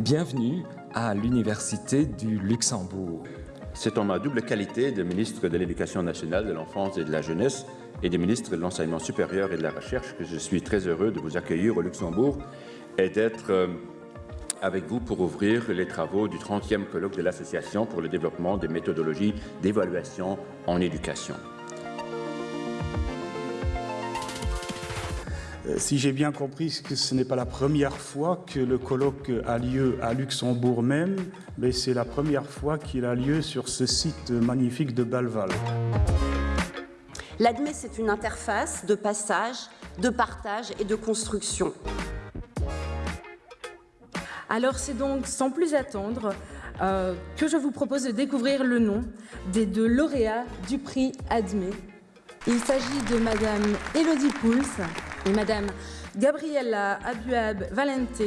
Bienvenue à l'Université du Luxembourg. C'est en ma double qualité de ministre de l'Éducation nationale, de l'enfance et de la jeunesse et de ministre de l'Enseignement supérieur et de la recherche que je suis très heureux de vous accueillir au Luxembourg et d'être euh, avec vous pour ouvrir les travaux du 30e colloque de l'Association pour le développement des méthodologies d'évaluation en éducation. Euh, si j'ai bien compris que ce n'est pas la première fois que le colloque a lieu à Luxembourg même, mais c'est la première fois qu'il a lieu sur ce site magnifique de Balval. L'ADME, c'est une interface de passage, de partage et de construction. Alors c'est donc sans plus attendre euh, que je vous propose de découvrir le nom des deux lauréats du prix ADME. Il s'agit de Madame Elodie Pouls et Madame Gabriella Abuab Valente.